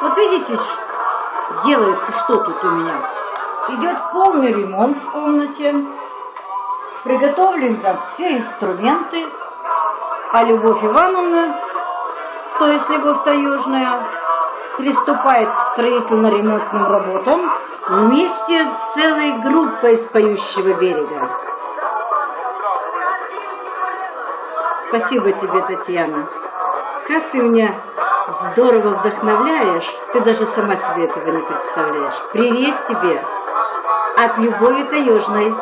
Вот видите, делается что тут у меня. Идет полный ремонт в комнате. Приготовлены там все инструменты. А Любовь Ивановна, то есть Любовь Таежная, приступает к строительно-ремонтным работам вместе с целой группой с поющего берега. Спасибо тебе, Татьяна. Как ты меня здорово вдохновляешь, ты даже сама себе этого не представляешь. Привет тебе от Любови Таежной.